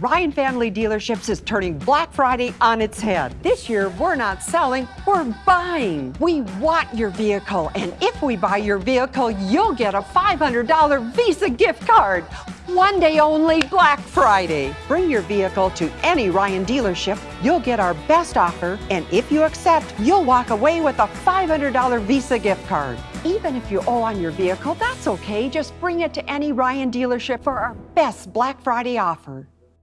Ryan Family Dealerships is turning Black Friday on its head. This year, we're not selling, we're buying. We want your vehicle, and if we buy your vehicle, you'll get a $500 Visa gift card. One day only, Black Friday. Bring your vehicle to any Ryan dealership. You'll get our best offer, and if you accept, you'll walk away with a $500 Visa gift card. Even if you owe on your vehicle, that's okay. Just bring it to any Ryan dealership for our best Black Friday offer.